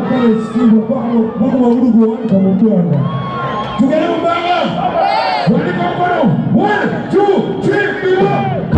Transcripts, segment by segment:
kukole sikivu kwao Mungu wa udugu wake mupenda tukaribu baba walika mkono 1 2 3 4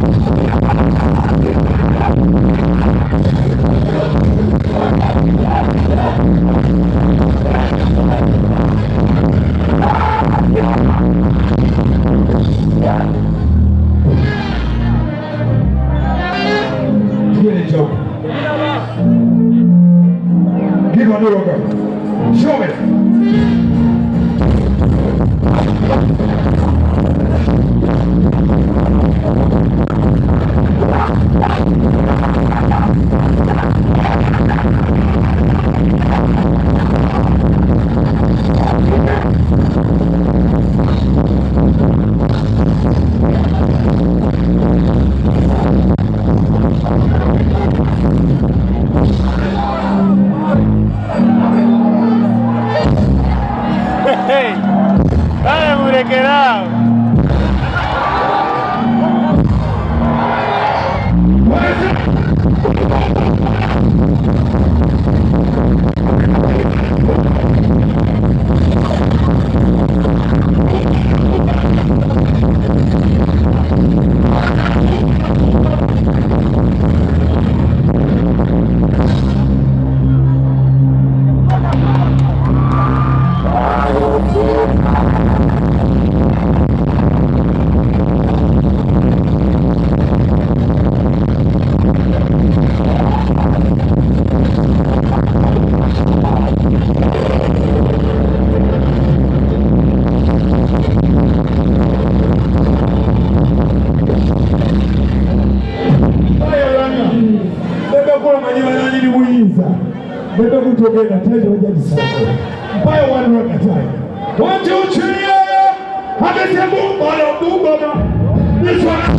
Oh. mtu mwenye nataja hoja ni sawa. Mbaya wale wanataja. Wote uchilie. Hadithi Mungu anamdumba na Yesu anasema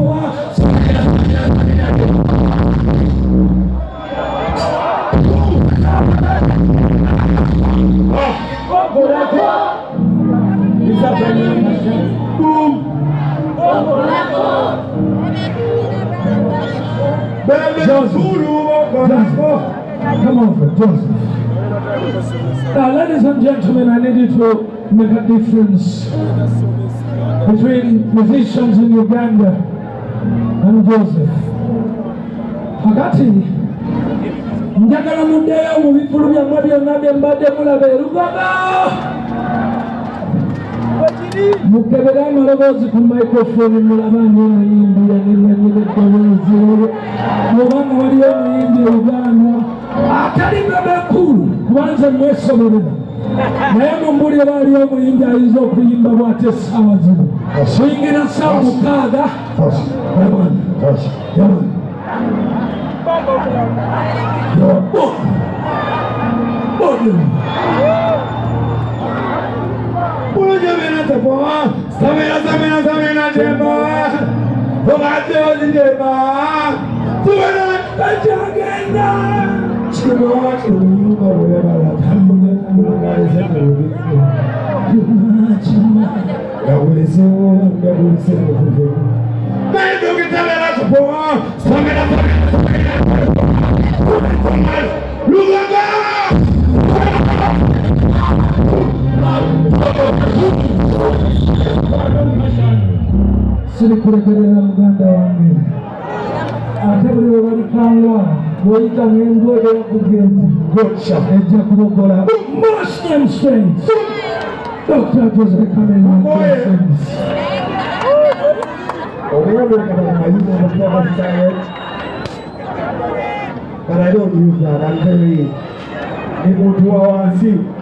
Now, ladies and gentlemen, I needed to make a difference between musicians in Uganda and Joseph. Hagati, Ndagaramundea, Mubipulu, Yamadi, and Nabi, and Badia, Mulabe, Rugaba! mukeberani olobozi ku microfoni mulabange omuyimbi yanenyanyira eddoboozi olwo obanga waliyo omuyimbi e uganda atalimabakulu kubanze mwesomerera naye mumbulire baaliyo omuyimbi ayinza okuyimba bwate esawa zino singira saa mukaaga bulojabe Samena, Samena, Samena, Samena, Jema. Oh, my God, Jema. o Tajagenda. Jema, Jema, whatever. Jema, Jema. Yabulisewa, yabulisewa, yabulisewa. Mas tá né? tá né? é eu né? que tava lá, Samena, Samena, Samena, Samena. Lugar! Thank you. sirikulekerera muganda wange ate buli webalikanga bwoyitamu engoye yakuga ejja dr jose But I don't use that, I'm very... People to our on